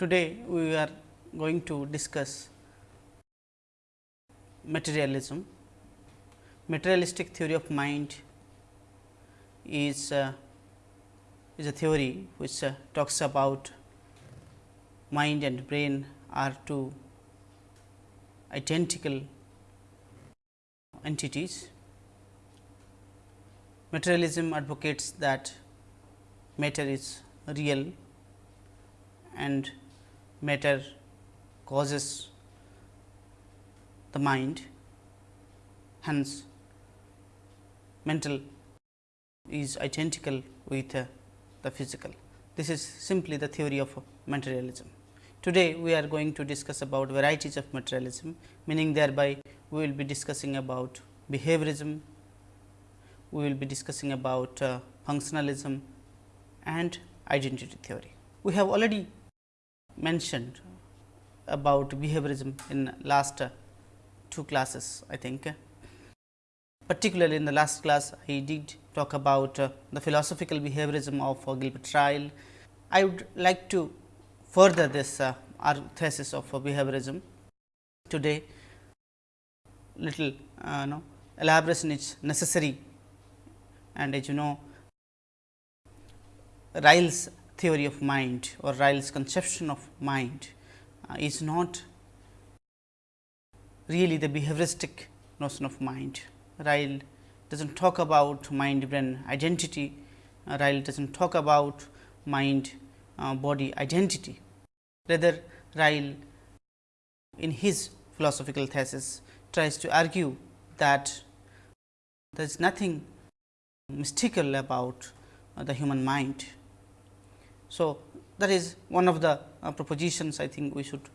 Today, we are going to discuss materialism. Materialistic theory of mind is, uh, is a theory which uh, talks about mind and brain are two identical entities. Materialism advocates that matter is real and matter causes the mind. Hence, mental is identical with uh, the physical. This is simply the theory of materialism. Today, we are going to discuss about varieties of materialism, meaning thereby we will be discussing about behaviorism, we will be discussing about uh, functionalism and identity theory. We have already mentioned about behaviorism in last uh, two classes I think. Particularly in the last class I did talk about uh, the philosophical behaviorism of uh, Gilbert Ryle. I would like to further this our thesis of behaviorism today little uh, know, elaboration is necessary and as you know Ryle's theory of mind or Ryle's conception of mind uh, is not really the behavioristic notion of mind. Ryle does not talk about mind brain identity, uh, Ryle does not talk about mind uh, body identity. Rather, Ryle in his philosophical thesis tries to argue that there is nothing mystical about uh, the human mind so, that is one of the uh, propositions I think we should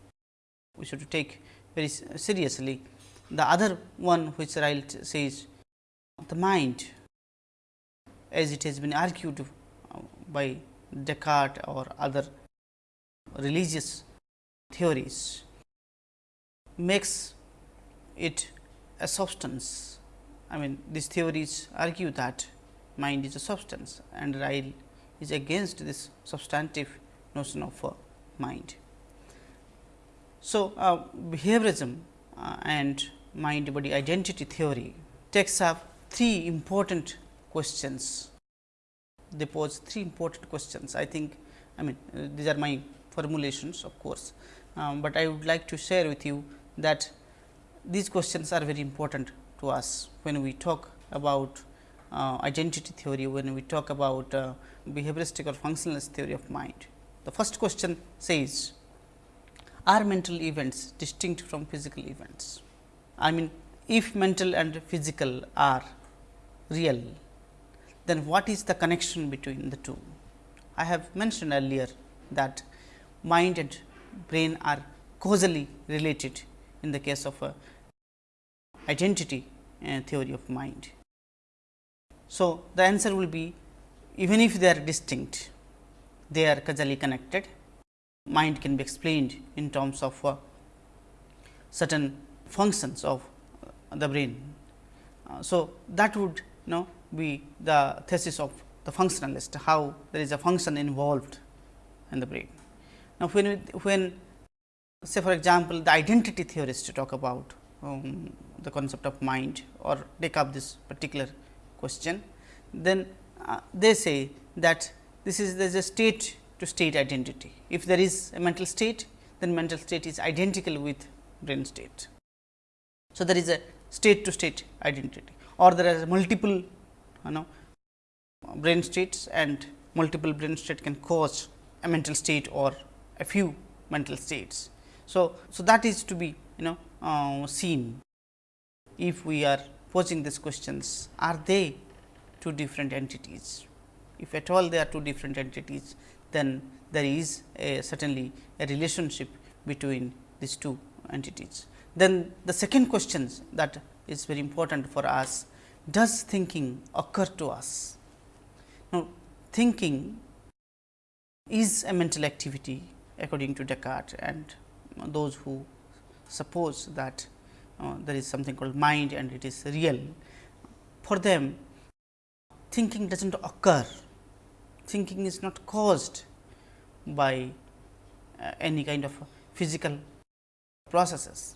we should take very seriously. The other one which Ryle says the mind as it has been argued uh, by Descartes or other religious theories makes it a substance. I mean these theories argue that mind is a substance and Ryle is against this substantive notion of uh, mind. So, uh, behaviorism uh, and mind body identity theory takes up three important questions. They pose three important questions. I think I mean uh, these are my formulations of course, um, but I would like to share with you that these questions are very important to us when we talk about identity theory, when we talk about uh, behavioristic or functionalist theory of mind. The first question says, are mental events distinct from physical events? I mean, if mental and physical are real, then what is the connection between the two? I have mentioned earlier that mind and brain are causally related in the case of a identity uh, theory of mind. So, the answer will be even if they are distinct, they are causally connected. Mind can be explained in terms of uh, certain functions of uh, the brain. Uh, so, that would you know be the thesis of the functionalist, how there is a function involved in the brain. Now, when when say for example, the identity theorists talk about um, the concept of mind or take up this particular question, then uh, they say that this is there is a state to state identity. If there is a mental state, then mental state is identical with brain state. So, there is a state to state identity or there are multiple you know brain states and multiple brain state can cause a mental state or a few mental states. So, so that is to be you know uh, seen if we are posing these questions, are they two different entities? If at all they are two different entities, then there is a certainly a relationship between these two entities. Then the second question that is very important for us, does thinking occur to us? Now, thinking is a mental activity according to Descartes and those who suppose that uh, there is something called mind and it is real. For them thinking does not occur, thinking is not caused by uh, any kind of physical processes.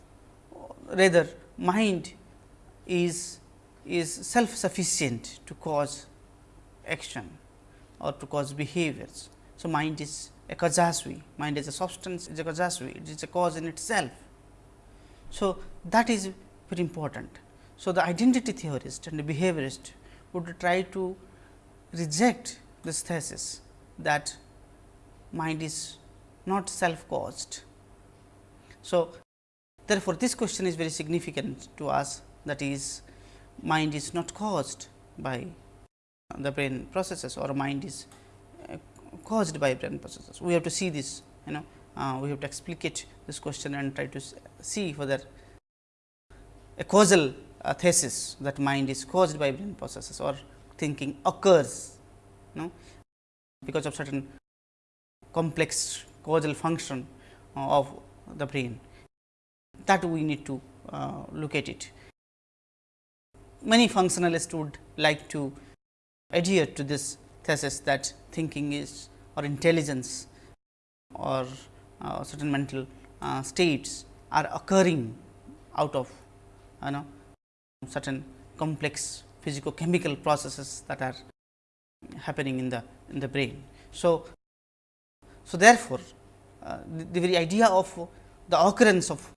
Rather mind is is self sufficient to cause action or to cause behaviors. So, mind is a causa sui, mind is a substance is a causa sui, it is a cause in itself. So, that is very important. So, the identity theorist and the behaviorist would try to reject this thesis that mind is not self caused. So, therefore, this question is very significant to us that is mind is not caused by the brain processes or mind is uh, caused by brain processes. We have to see this you know uh, we have to explicate this question and try to see whether a causal uh, thesis that mind is caused by brain processes or thinking occurs you know because of certain complex causal function uh, of the brain that we need to uh, look at it. Many functionalists would like to adhere to this thesis that thinking is or intelligence or uh, certain mental uh, states are occurring out of you know certain complex physicochemical processes that are happening in the in the brain. So, so therefore, uh, the, the very idea of the occurrence of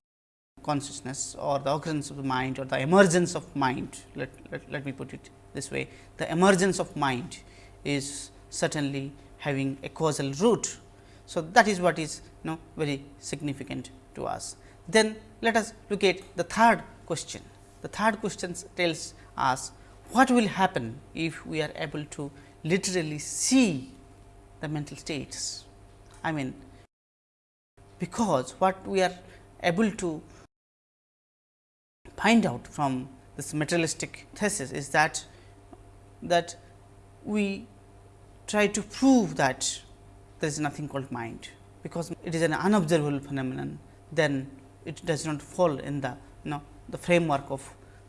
consciousness or the occurrence of the mind or the emergence of mind, let, let, let me put it this way, the emergence of mind is certainly having a causal root. So, that is what is you know very significant to us. Then let us look at the third question. The third question tells us what will happen if we are able to literally see the mental states. I mean, because what we are able to find out from this materialistic thesis is that that we try to prove that there is nothing called mind, because it is an unobservable phenomenon, then it does not fall in the you know the framework of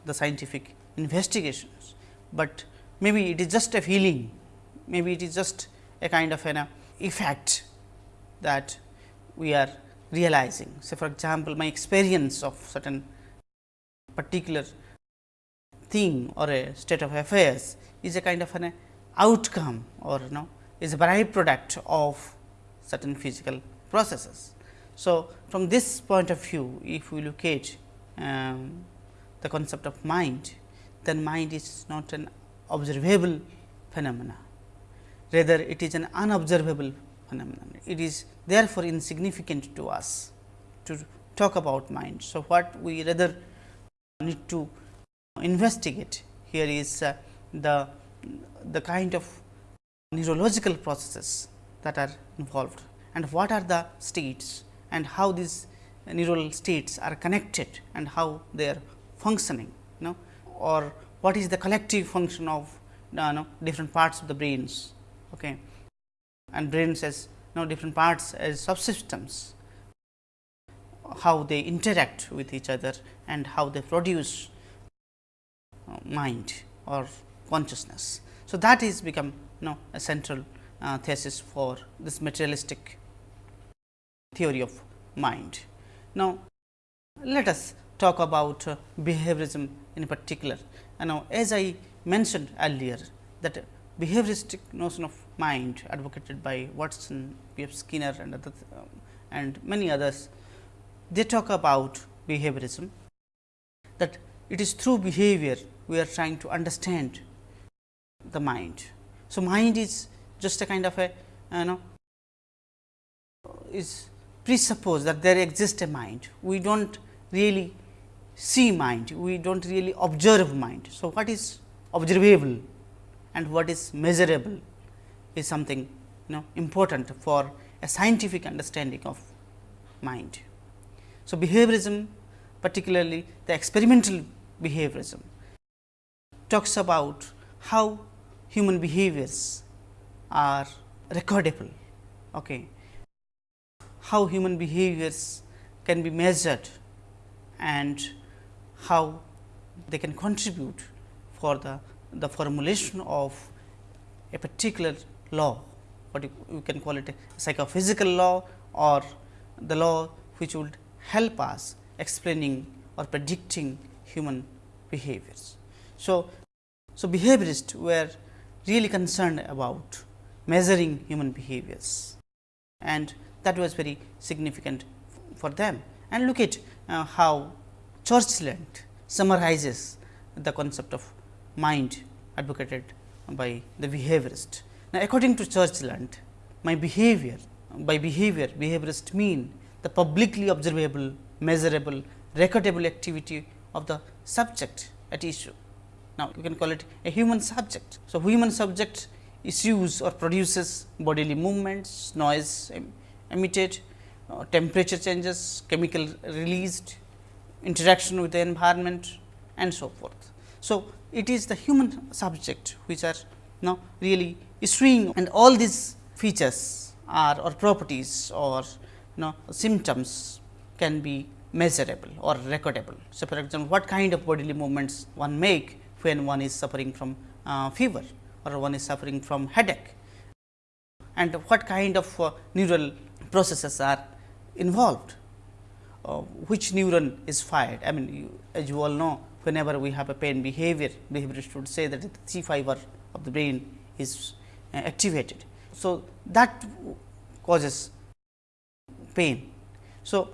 the scientific investigations, but maybe it is just a feeling, maybe it is just a kind of an uh, effect that we are realizing. So, for example, my experience of certain particular thing or a state of affairs is a kind of an uh, outcome or you know is a byproduct of certain physical processes. So, from this point of view if we look at um, the concept of mind, then mind is not an observable phenomena, rather it is an unobservable phenomenon. It is therefore, insignificant to us to talk about mind. So, what we rather need to investigate here is uh, the the kind of neurological processes that are involved and what are the states and how these neural states are connected and how they are functioning you know or what is the collective function of you know, different parts of the brains okay and brains as you know different parts as subsystems how they interact with each other and how they produce uh, mind or consciousness. So, that is become you know, a central uh, thesis for this materialistic theory of mind. Now, let us talk about uh, behaviorism in particular. And now, as I mentioned earlier that behavioristic notion of mind advocated by Watson, B. F. Skinner and other, um, and many others, they talk about behaviorism that it is through behavior we are trying to understand the mind. So, mind is just a kind of a you know is presuppose that there exists a mind. We do not really see mind, we do not really observe mind. So, what is observable and what is measurable is something you know important for a scientific understanding of mind. So, behaviorism particularly the experimental behaviorism talks about how human behaviors are recordable. Okay. How human behaviors can be measured and how they can contribute for the, the formulation of a particular law, what you, can call it a psychophysical law or the law which would help us explaining or predicting human behaviors. So, so behaviorists were really concerned about measuring human behaviors and that was very significant for them. And look at uh, how Churchland summarizes the concept of mind advocated by the behaviorist. Now, according to Churchland, my behavior, by behavior, behaviorist mean the publicly observable, measurable, recordable activity of the subject at issue. Now, you can call it a human subject. So, human subject issues or produces bodily movements, noise emitted, uh, temperature changes, chemical released, interaction with the environment and so forth. So, it is the human subject which are now really issuing and all these features are or properties or you know symptoms can be measurable or recordable. So, for example, what kind of bodily movements one make when one is suffering from uh, fever or one is suffering from headache and what kind of uh, neural processes are involved, uh, which neuron is fired. I mean, you, as you all know, whenever we have a pain behavior, behaviorist would say that the C fiber of the brain is uh, activated. So, that causes pain. So,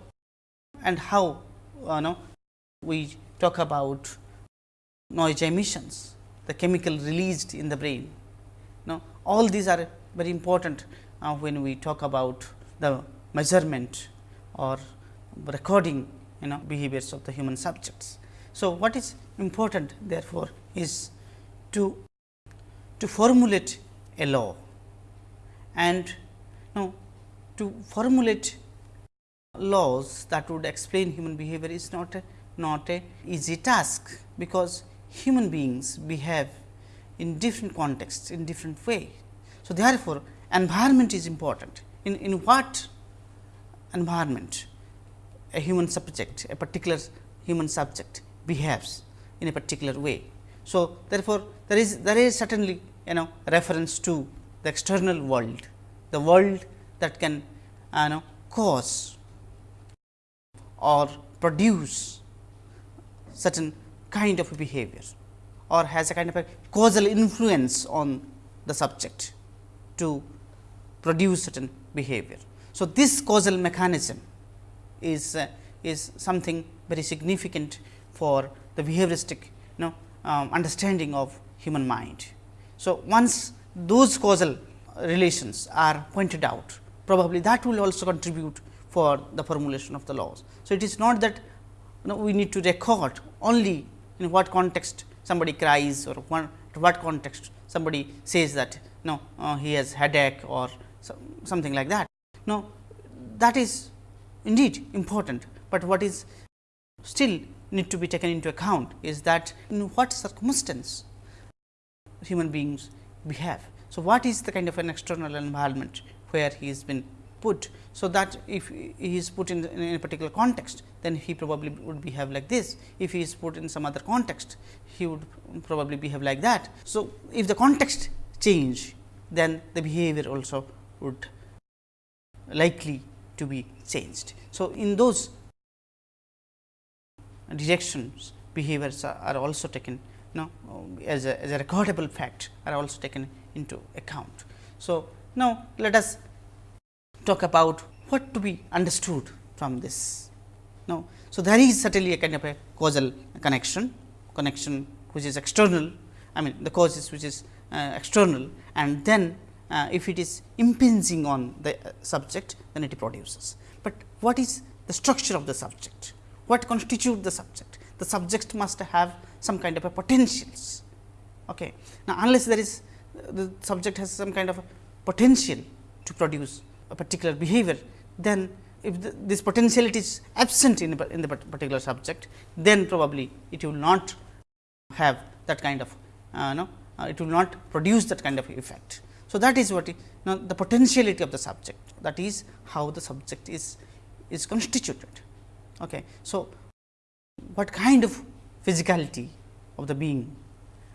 and how uh, know, we talk about noise emissions, the chemical released in the brain. Now, all these are very important uh, when we talk about the measurement or recording you know behaviors of the human subjects. So, what is important therefore, is to to formulate a law and now to formulate laws that would explain human behavior is not a not a easy task, because human beings behave in different contexts in different way. So, therefore, environment is important in, in what environment a human subject a particular human subject behaves in a particular way. So, therefore, there is there is certainly you know reference to the external world, the world that can you know cause or produce certain kind of behavior or has a kind of a causal influence on the subject to produce certain behavior. So, this causal mechanism is uh, is something very significant for the behavioristic you know um, understanding of human mind. So, once those causal relations are pointed out probably that will also contribute for the formulation of the laws. So, it is not that you know, we need to record only in what context somebody cries or what, what context somebody says that no uh, he has headache or so, something like that. Now, that is indeed important, but what is still need to be taken into account is that in what circumstance human beings behave. So, what is the kind of an external environment where he has been put. So, that if he is put in, in, a particular context, then he probably would behave like this. If he is put in some other context, he would probably behave like that. So, if the context change, then the behavior also would likely to be changed. So, in those directions behaviors are, also taken know, as, a, as a recordable fact are also taken into account. So, now let us talk about what to be understood from this. Now, so there is certainly a kind of a causal connection, connection which is external, I mean the causes which is uh, external and then uh, if it is impinging on the uh, subject then it produces. But what is the structure of the subject? What constitute the subject? The subject must have some kind of a potentials. Okay. Now, unless there is the subject has some kind of potential to produce a particular behavior, then if the, this potentiality is absent in, in the particular subject, then probably it will not have that kind of uh, no, uh, it will not produce that kind of effect. So, that is what now the potentiality of the subject that is how the subject is is constituted. Okay. So, what kind of physicality of the being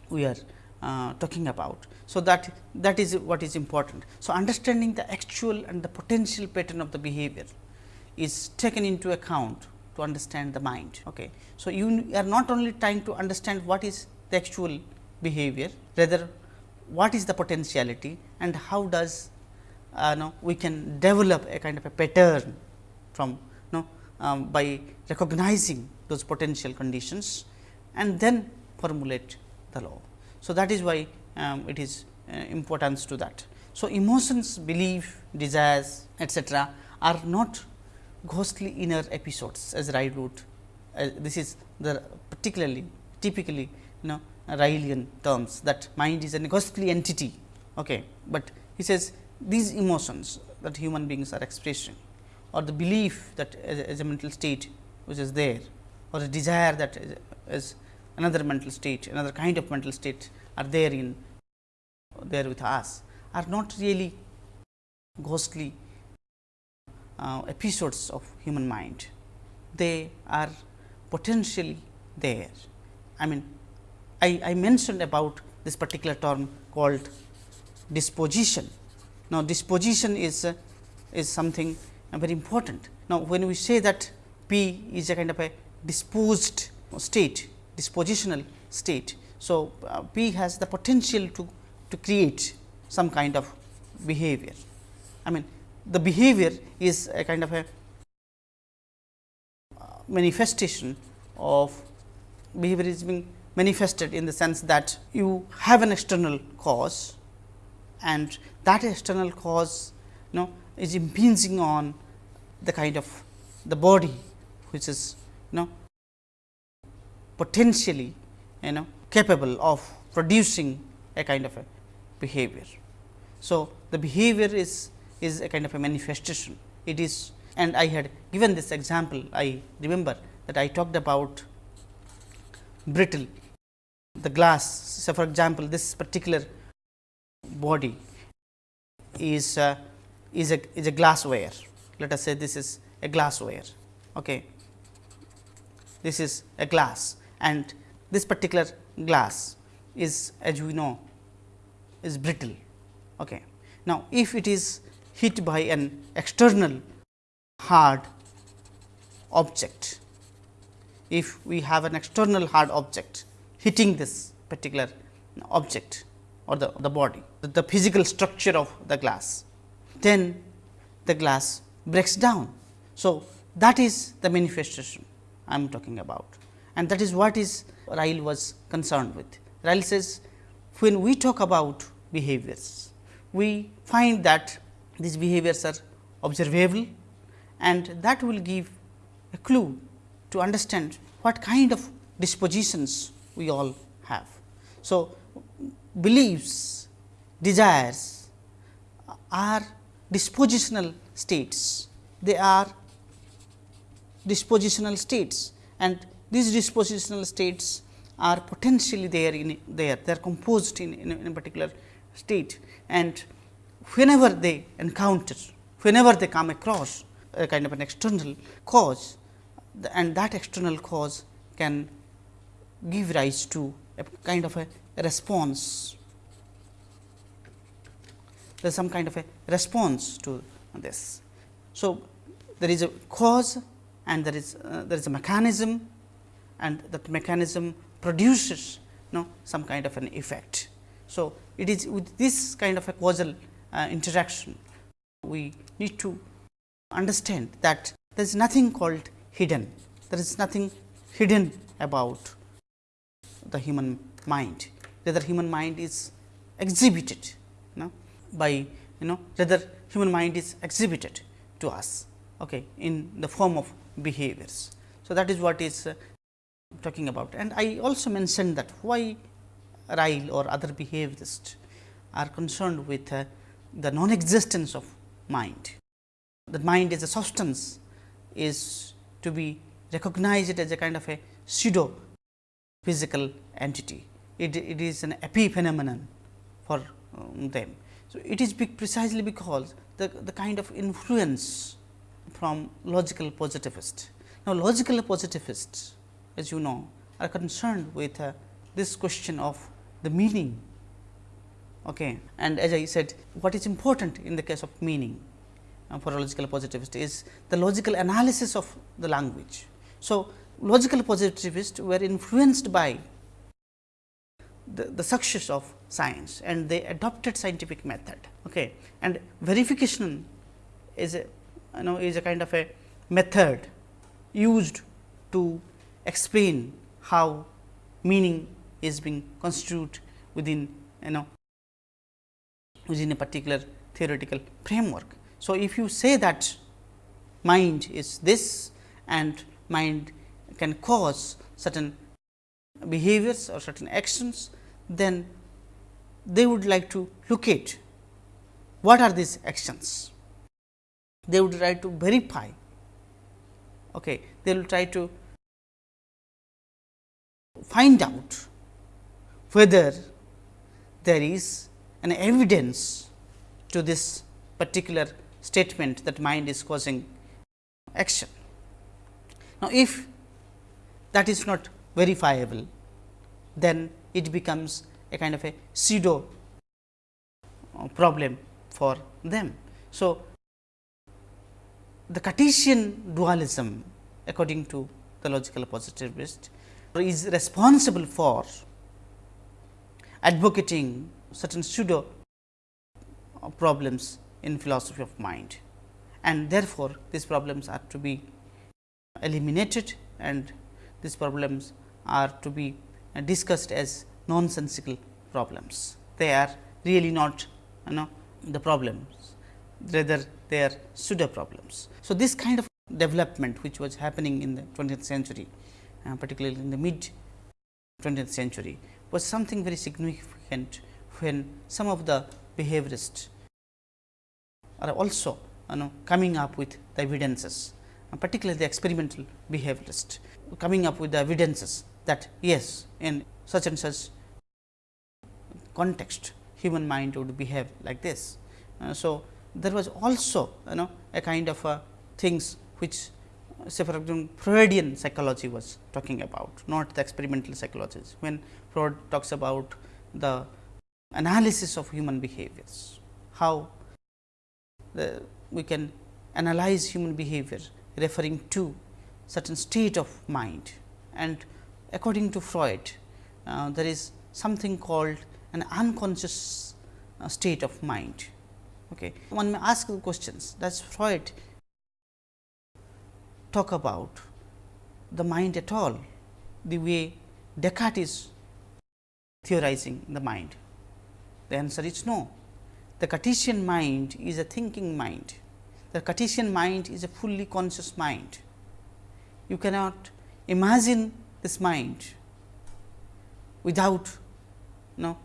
we are uh, talking about. So, that that is what is important. So, understanding the actual and the potential pattern of the behavior is taken into account to understand the mind. Okay. So, you are not only trying to understand what is the actual behavior, rather what is the potentiality and how does uh, know, we can develop a kind of a pattern from know, um, by recognizing those potential conditions and then formulate the law. So, that is why um, it is uh, importance to that. So, emotions, belief, desires etcetera are not ghostly inner episodes as wrote. Uh, this is the particularly typically you know Rylean terms that mind is a ghostly entity. Okay. But he says these emotions that human beings are expressing or the belief that as a, as a mental state which is there or the desire that is, is another mental state, another kind of mental state are there in there with us are not really ghostly uh, episodes of human mind. They are potentially there. I mean, I, I mentioned about this particular term called disposition. Now, disposition is uh, is something uh, very important. Now, when we say that P is a kind of a disposed state, dispositional state. So, uh, P has the potential to, to create some kind of behavior. I mean, the behavior is a kind of a manifestation of behavior is being manifested in the sense that you have an external cause and that external cause you know is impinging on the kind of the body which is you know potentially you know capable of producing a kind of a behavior. So, the behavior is is a kind of a manifestation. It is and I had given this example, I remember that I talked about brittle, the glass. So, for example, this particular body is uh, is a is a glassware. Let us say this is a glassware. Okay. This is a glass and this particular glass is as we know is brittle. Okay. Now, if it is hit by an external hard object. If we have an external hard object hitting this particular object or the, the body, the, the physical structure of the glass, then the glass breaks down. So, that is the manifestation I am talking about and that is what is Ryle was concerned with. Ryle says, when we talk about behaviors, we find that these behaviors are observable and that will give a clue to understand what kind of dispositions we all have. So, beliefs, desires are dispositional states, they are dispositional states. And these dispositional states are potentially there in there, they are composed in, in, in a particular state. And whenever they encounter, whenever they come across a kind of an external cause and that external cause can give rise to a kind of a response. There is some kind of a response to this. So, there is a cause and there is uh, there is a mechanism and that mechanism produces you know some kind of an effect. So, it is with this kind of a causal uh, interaction, we need to understand that there is nothing called hidden, there is nothing hidden about the human mind, rather human mind is exhibited you know, by you know rather human mind is exhibited to us okay, in the form of behaviors. So, that is what is uh, talking about and I also mentioned that why Ryle or other behaviorists are concerned with uh, the non-existence of mind. The mind is a substance is to be recognized as a kind of a pseudo physical entity. It, it is an epiphenomenon for um, them. So, it is precisely because the, the kind of influence from logical positivist. Now, logical positivists as you know are concerned with uh, this question of the meaning Okay. And as I said, what is important in the case of meaning? For logical positivist is the logical analysis of the language. So, logical positivists were influenced by the, the success of science and they adopted scientific method okay. and verification is a you know is a kind of a method used to explain how meaning is being constituted within you know within a particular theoretical framework. So, if you say that mind is this and mind can cause certain behaviors or certain actions, then they would like to locate what are these actions. They would try to verify, okay. they will try to find out whether there is an evidence to this particular statement that mind is causing action. Now, if that is not verifiable, then it becomes a kind of a pseudo uh, problem for them. So, the Cartesian dualism according to the logical positivist is responsible for advocating certain pseudo problems in philosophy of mind and therefore, these problems are to be eliminated and these problems are to be discussed as nonsensical problems. They are really not you know the problems, rather they are pseudo problems. So, this kind of development which was happening in the 20th century, uh, particularly in the mid 20th century was something very significant when some of the behaviorists are also you know coming up with the evidences, uh, particularly the experimental behaviorist coming up with the evidences that yes, in such and such context human mind would behave like this. Uh, so, there was also you know a kind of uh, things which say for example, Freudian psychology was talking about not the experimental psychologies. When Freud talks about the analysis of human behaviors, how the, we can analyze human behavior referring to certain state of mind and according to Freud, uh, there is something called an unconscious uh, state of mind. Okay. One may ask the questions does Freud talk about the mind at all the way Descartes is theorizing the mind? The answer is no. The Cartesian mind is a thinking mind. The Cartesian mind is a fully conscious mind. You cannot imagine this mind without you know,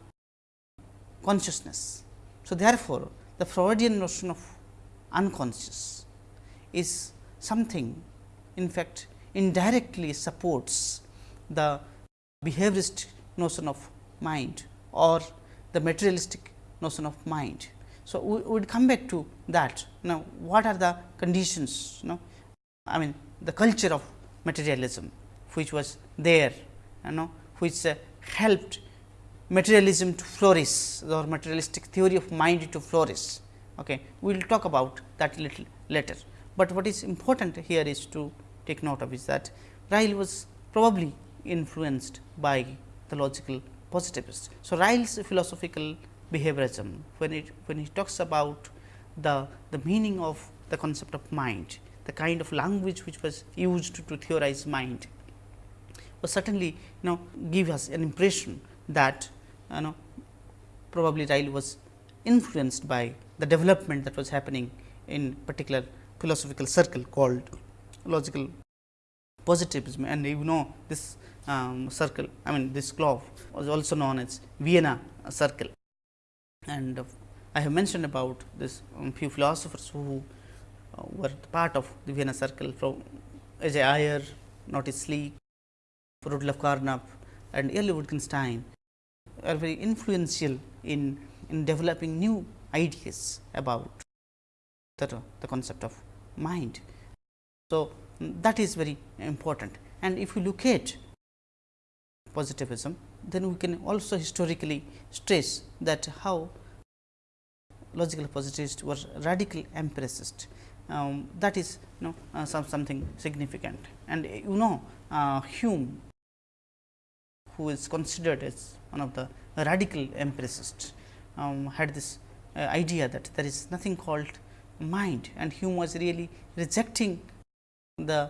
consciousness. So, therefore, the Freudian notion of unconscious is something in fact indirectly supports the behaviorist notion of mind or the materialistic notion of mind. So, we would come back to that now what are the conditions you know I mean the culture of materialism which was there you know which uh, helped materialism to flourish or materialistic theory of mind to flourish. Okay. We will talk about that little later, but what is important here is to take note of is that Ryle was probably influenced by the logical positivist. So, Ryle's philosophical behaviorism when it when he talks about the the meaning of the concept of mind, the kind of language which was used to theorize mind was certainly you know give us an impression that you know probably Ryle was influenced by the development that was happening in particular philosophical circle called logical positivism. And you know this um, circle I mean this club was also known as Vienna circle and I have mentioned about this um, few philosophers who uh, were part of the Vienna circle from A. J. Ayer, Moritz Schlick, Rudolf Carnap and Early Wittgenstein are very influential in, in developing new ideas about the, the concept of mind. So, that is very important and if you look at positivism, then we can also historically stress that how logical positivists were radical empiricists. Um, that is you know uh, some, something significant and you know uh, Hume who is considered as one of the radical empiricists um, had this uh, idea that there is nothing called mind and Hume was really rejecting the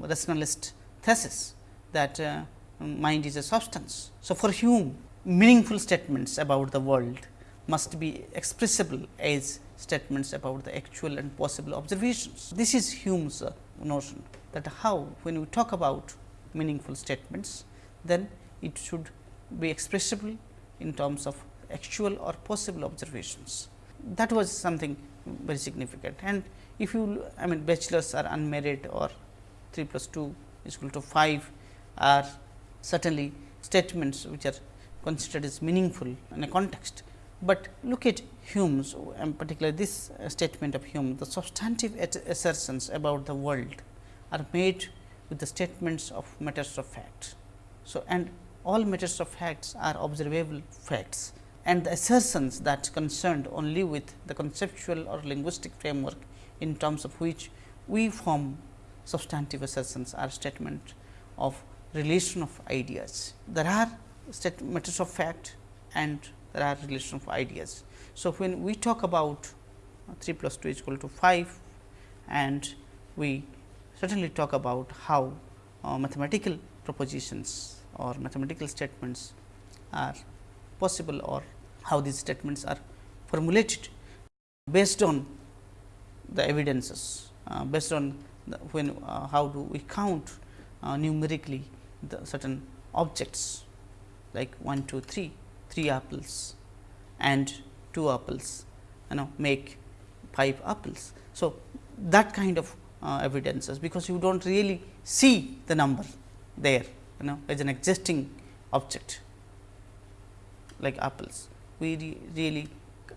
rationalist thesis that uh, mind is a substance. So, for Hume meaningful statements about the world must be expressible as statements about the actual and possible observations. This is Hume's uh, notion that how when we talk about meaningful statements, then it should be expressible in terms of actual or possible observations. That was something very significant and if you I mean bachelors are unmarried or 3 plus 2 is equal to 5 are certainly statements which are considered as meaningful in a context. But look at Hume's and particularly this uh, statement of Hume the substantive assertions about the world are made with the statements of matters of fact. So, and all matters of facts are observable facts and the assertions that concerned only with the conceptual or linguistic framework in terms of which we form substantive assertions are statement of relation of ideas. There are matters of fact and there are relation of ideas. So, when we talk about 3 plus 2 is equal to 5 and we certainly talk about how uh, mathematical propositions or mathematical statements are possible or how these statements are formulated based on the evidences, uh, based on the, when uh, how do we count uh, numerically the certain objects like 1, 2, 3, 3 apples and 2 apples you know make 5 apples. So, that kind of uh, evidences, because you do not really see the number there you know as an existing object like apples. We re really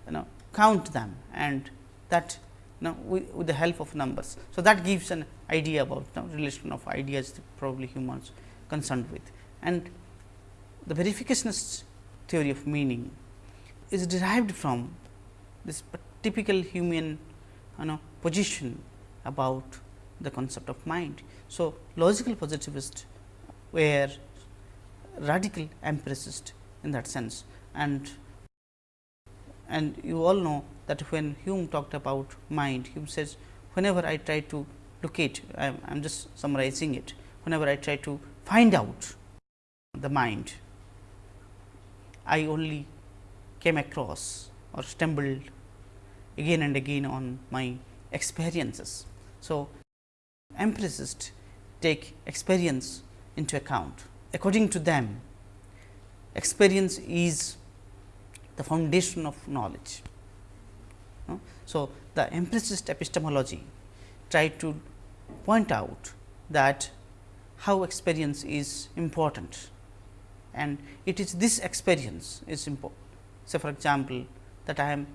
you know count them and that you know with the help of numbers. So, that gives an idea about you know, relation of ideas probably humans concerned with. And the verificationist theory of meaning is derived from this typical Humean you know position about the concept of mind. So, logical positivist were radical empiricist in that sense and and you all know that when Hume talked about mind, Hume says whenever I try to locate, I am just summarizing it, whenever I try to find out the mind, I only came across or stumbled again and again on my experiences. So, empiricists take experience into account. According to them, experience is the foundation of knowledge. So, the empiricist epistemology tried to point out that how experience is important and it is this experience is important. Say for example, that I am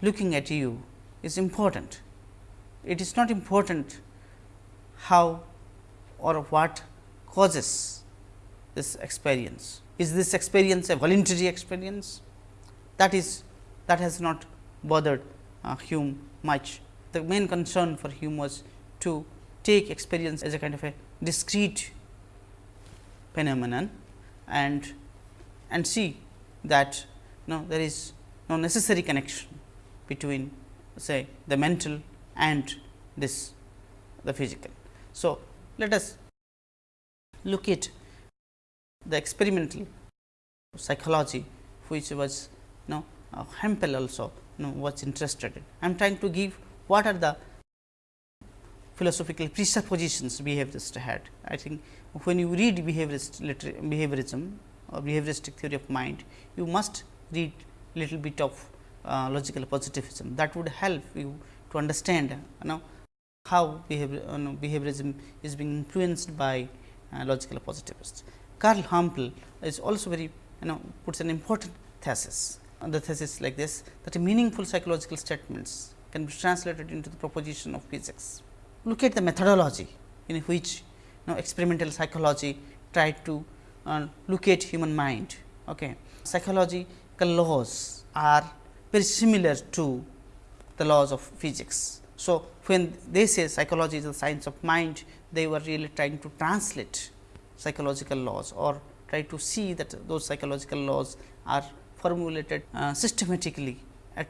looking at you is important. It is not important how or what causes this experience. Is this experience a voluntary experience? That is that has not bothered uh, Hume much. The main concern for Hume was to take experience as a kind of a discrete phenomenon and and see that no there is no necessary connection between say the mental and this the physical. So, let us look at the experimental psychology which was you know uh, Hempel also you know was interested in. I am trying to give what are the philosophical presuppositions behaviorist had. I think when you read behaviorist behaviorism or behavioristic theory of mind, you must read little bit of uh, logical positivism that would help you to understand you know how behavior, you know, behaviorism is being influenced by uh, logical positivists. Carl Hempel is also very you know puts an important thesis the thesis like this that meaningful psychological statements can be translated into the proposition of physics. Look at the methodology in which you know, experimental psychology tried to uh, look at human mind. Okay. Psychological laws are very similar to the laws of physics. So, when they say psychology is the science of mind, they were really trying to translate psychological laws or try to see that those psychological laws are formulated uh, systematically at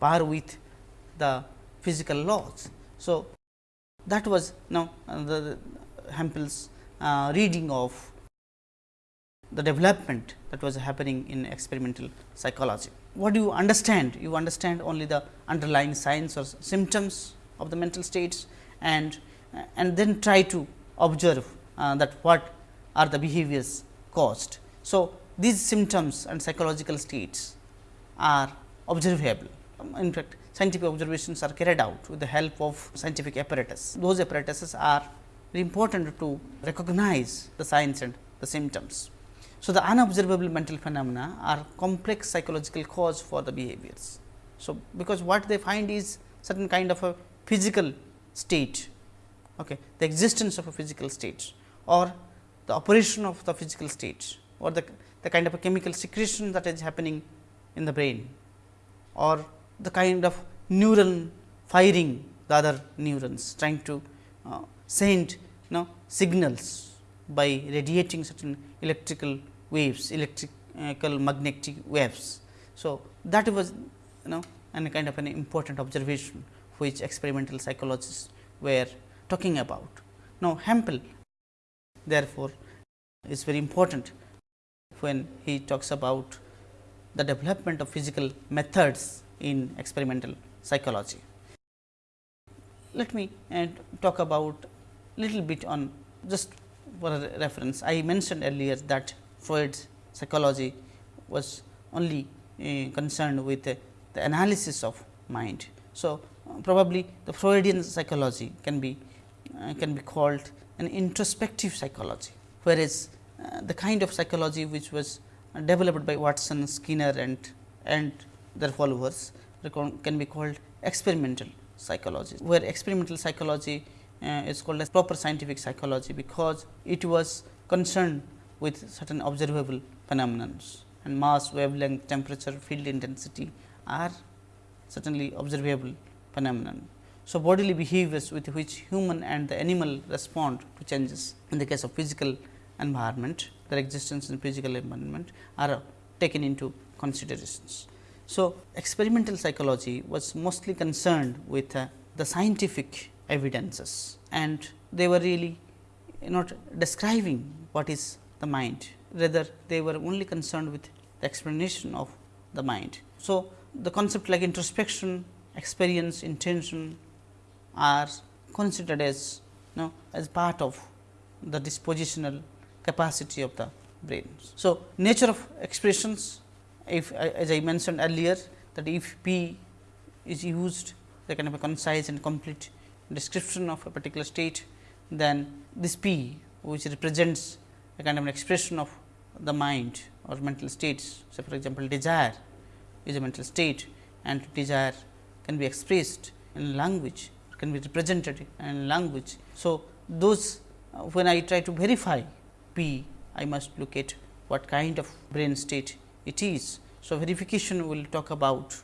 par with the physical laws. So, that was now uh, the, uh, reading of the development that was happening in experimental psychology. What do you understand? You understand only the underlying signs or symptoms of the mental states and and then try to observe uh, that what are the behaviors caused. So, these symptoms and psychological states are observable. In fact, scientific observations are carried out with the help of scientific apparatus. Those apparatuses are important to recognize the signs and the symptoms. So, the unobservable mental phenomena are complex psychological cause for the behaviors. So, because what they find is certain kind of a physical state, okay, the existence of a physical state or the operation of the physical state or the, the kind of a chemical secretion that is happening in the brain or the kind of neural firing the other neurons trying to uh, send you know, signals by radiating certain electrical waves, electrical magnetic waves. So, that was you know and kind of an important observation which experimental psychologists were talking about. Now, Hempel therefore, is very important when he talks about the development of physical methods in experimental psychology. Let me uh, talk about little bit on just for reference. I mentioned earlier that Freud's psychology was only uh, concerned with uh, the analysis of mind. So, uh, probably the Freudian psychology can be uh, can be called an introspective psychology, whereas uh, the kind of psychology which was developed by Watson, Skinner and and their followers can be called experimental psychology, where experimental psychology uh, is called as proper scientific psychology, because it was concerned with certain observable phenomena and mass, wavelength, temperature, field intensity are certainly observable phenomenon. So, bodily behaviors with which human and the animal respond to changes in the case of physical environment, their existence in physical environment are taken into considerations. So, experimental psychology was mostly concerned with uh, the scientific evidences and they were really not describing what is the mind, rather they were only concerned with the explanation of the mind. So, the concept like introspection, experience, intention are considered as you know, as part of the dispositional capacity of the brain. So, nature of expressions if as I mentioned earlier that if P is used the kind of a concise and complete description of a particular state, then this P which represents a kind of an expression of the mind or mental states. So, for example, desire is a mental state and desire can be expressed in language, can be represented in language. So, those uh, when I try to verify P, I must look at what kind of brain state it is. So, verification will talk about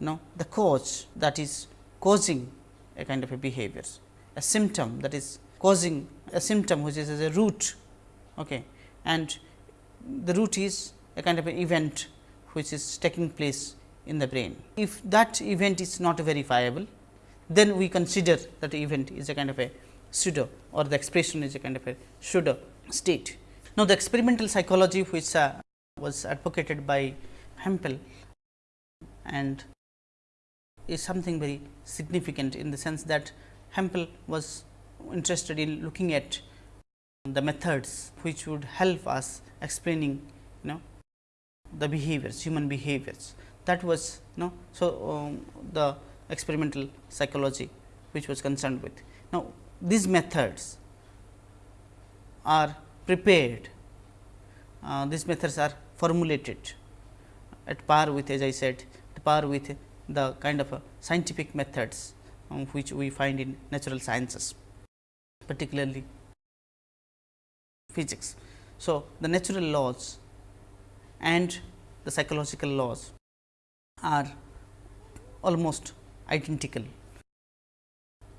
you know the cause that is causing a kind of a behavior, a symptom that is causing a symptom which is as a root okay. and the root is a kind of an event which is taking place in the brain. If that event is not verifiable, then we consider that event is a kind of a pseudo or the expression is a kind of a pseudo state. Now, the experimental psychology which uh, was advocated by Hempel and is something very significant in the sense that Hempel was interested in looking at the methods which would help us explaining you know the behaviors human behaviors. That was you know so um, the experimental psychology which was concerned with. Now these methods are prepared. Uh, these methods are formulated at par with as I said at par with the kind of scientific methods um, which we find in natural sciences particularly physics. So, the natural laws and the psychological laws are almost identical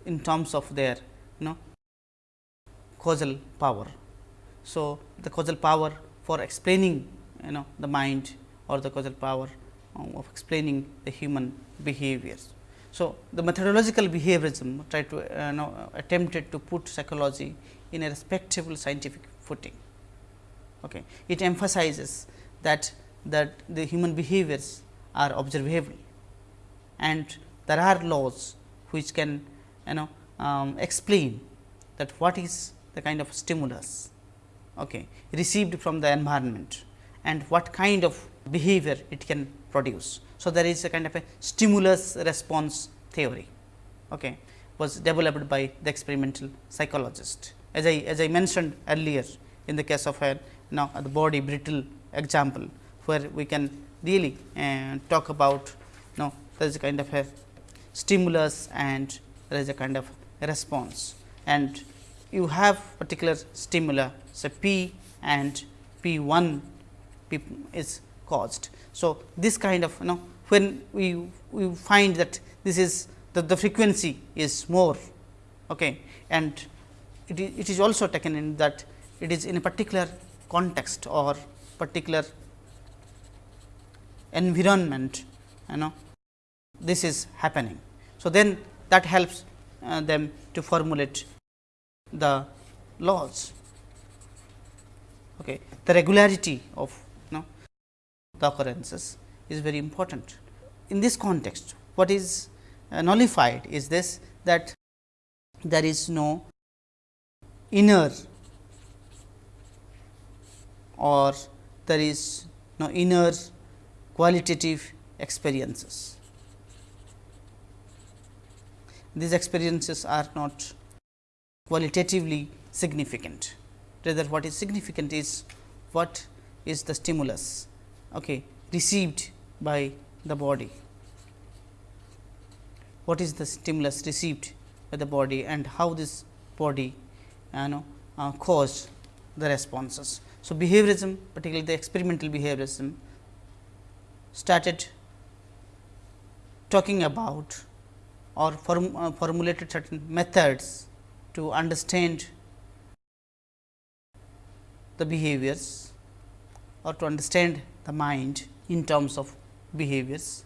in terms of their you know causal power. So, the causal power for explaining you know the mind or the causal power of explaining the human behaviors. So, the methodological behaviorism tried to uh, know, attempted to put psychology in a respectable scientific footing. Okay. It emphasizes that that the human behaviors are observable and there are laws which can you know um, explain that what is the kind of stimulus okay, received from the environment and what kind of behavior it can produce. So, there is a kind of a stimulus response theory okay, was developed by the experimental psychologist. As I as I mentioned earlier in the case of a now the body brittle example, where we can really uh, talk about now there is a kind of a stimulus and there is a kind of response and you have particular stimuli say P and P 1 P is caused. So, this kind of you know when we, we find that this is the, the frequency is more okay, and it is, it is also taken in that it is in a particular context or particular environment you know this is happening. So, then that helps uh, them to formulate the laws. Okay. The regularity of the occurrences is very important. In this context, what is uh, nullified is this that there is no inner or there is no inner qualitative experiences. These experiences are not qualitatively significant, rather what is significant is what is the stimulus okay, received by the body. What is the stimulus received by the body and how this body you know uh, caused the responses. So, behaviorism particularly the experimental behaviorism started talking about or form, uh, formulated certain methods to understand the behaviors or to understand the mind in terms of behaviors.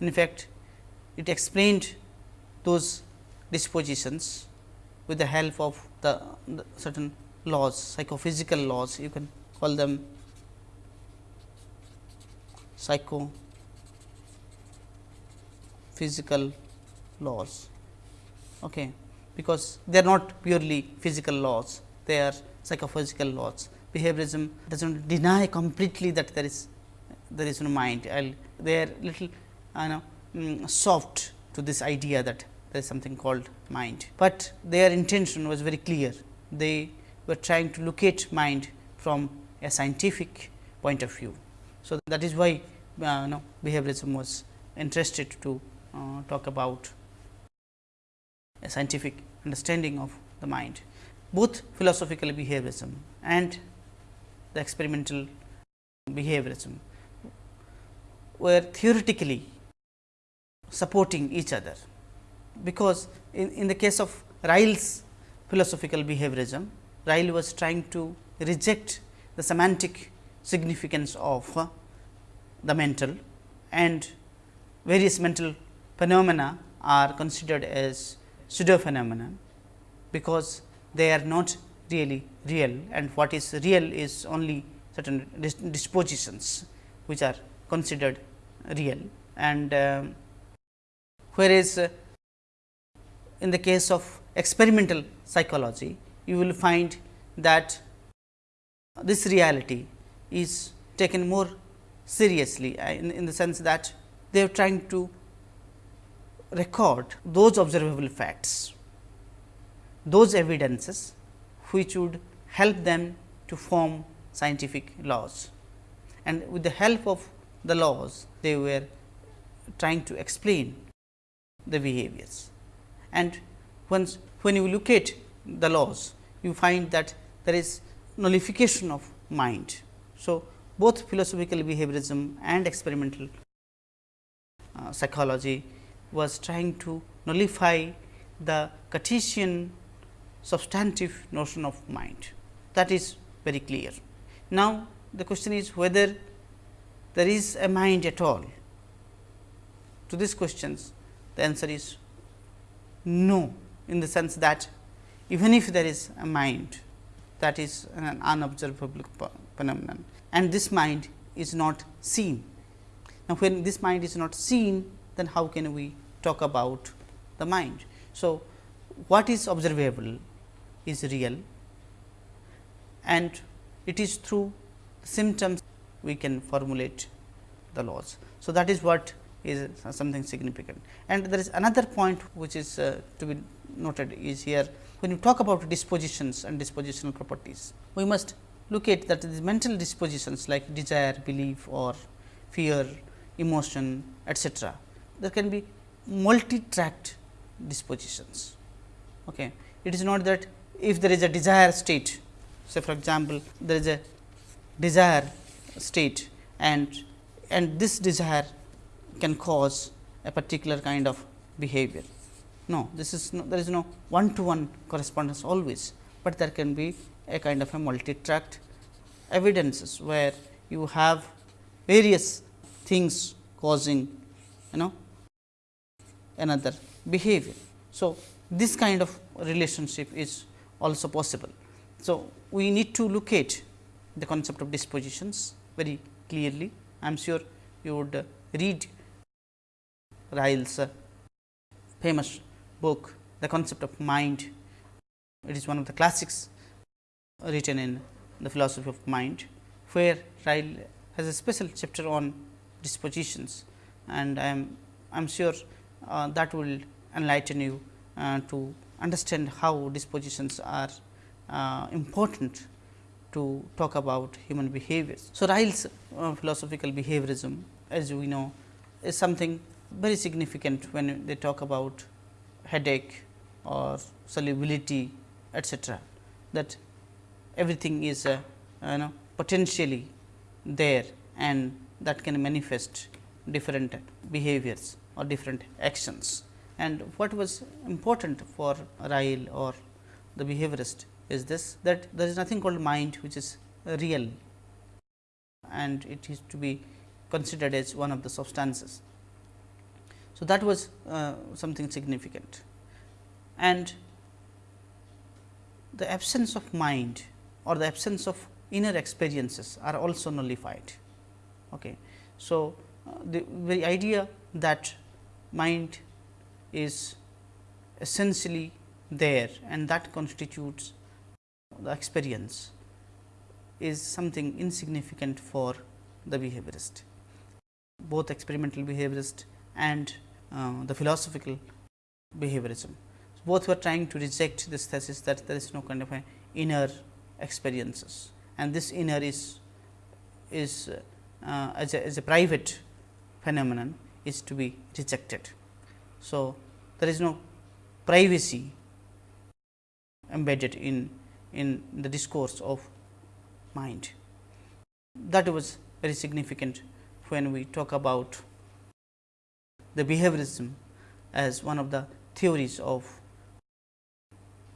In fact, it explained those dispositions with the help of the, the certain laws, psychophysical laws, you can call them psycho physical laws, okay, because they are not purely physical laws, they are psychophysical laws. Behaviorism does not deny completely that there is there is no mind, they are little you know mm, soft to this idea that there is something called mind, but their intention was very clear. They were trying to locate mind from a scientific point of view. So, that is why uh, know, behaviorism was interested to uh, talk about a scientific understanding of the mind. Both philosophical behaviorism and the experimental behaviorism were theoretically supporting each other, because in, in the case of Ryle's philosophical behaviorism, Ryle was trying to reject the semantic significance of uh, the mental and various mental phenomena are considered as pseudo phenomena, because they are not really real and what is real is only certain dispositions which are considered real. And uh, whereas, uh, in the case of experimental psychology you will find that this reality is taken more seriously uh, in, in the sense that they are trying to record those observable facts, those evidences which would help them to form scientific laws. And with the help of the laws, they were trying to explain the behaviors. And once when you look at the laws, you find that there is nullification of mind. So, both philosophical behaviorism and experimental uh, psychology was trying to nullify the Cartesian substantive notion of mind that is very clear. Now, the question is whether there is a mind at all. To these questions the answer is no, in the sense that even if there is a mind that is an unobservable phenomenon and this mind is not seen. Now, when this mind is not seen then how can we talk about the mind. So, what is observable is real and it is through symptoms we can formulate the laws. So, that is what is something significant. And there is another point which is uh, to be noted is here when you talk about dispositions and dispositional properties, we must look at that the mental dispositions like desire, belief or fear, emotion etcetera. There can be multi-track dispositions. Okay. It is not that if there is a desire state, say for example, there is a desire state and and this desire can cause a particular kind of behavior. No, this is no, there is no one to one correspondence always, but there can be a kind of a multi-track evidences where you have various things causing you know another behavior. So, this kind of relationship is also possible. So, we need to look at the concept of dispositions very clearly. I am sure you would uh, read Ryle's uh, famous book, The Concept of Mind. It is one of the classics written in the philosophy of mind, where Ryle has a special chapter on dispositions and I am I am sure uh, that will enlighten you uh, to understand how dispositions are uh, important to talk about human behaviors. So, Ryle's uh, philosophical behaviorism as we know is something very significant when they talk about headache or solubility etcetera that everything is uh, you know potentially there and that can manifest different behaviors or different actions. And what was important for Ryle or the behaviorist is this that there is nothing called mind which is real and it is to be considered as one of the substances. So, that was uh, something significant and the absence of mind or the absence of inner experiences are also nullified. Okay. So, uh, the very idea that mind is essentially there and that constitutes the experience is something insignificant for the behaviorist. Both experimental behaviorist and uh, the philosophical behaviorism. Both were trying to reject this thesis that there is no kind of inner experiences and this inner is is uh, as, a, as a private phenomenon is to be rejected. So, there is no privacy embedded in in the discourse of mind. That was very significant when we talk about the behaviorism as one of the theories of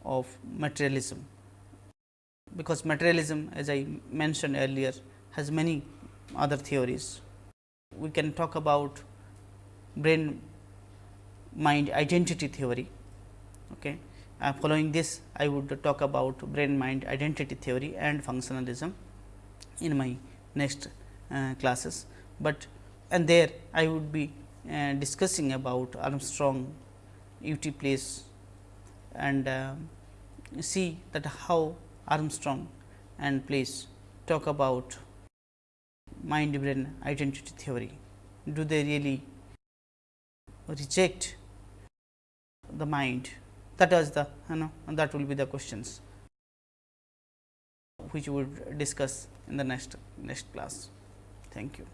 of materialism, because materialism as I mentioned earlier has many other theories. We can talk about brain mind identity theory. Okay. Uh, following this, I would talk about brain mind identity theory and functionalism in my next uh, classes, but and there I would be uh, discussing about Armstrong U. T. Place and uh, see that how Armstrong and Place talk about mind brain identity theory. Do they really reject the mind that was the you know that will be the questions which we would discuss in the next next class. Thank you.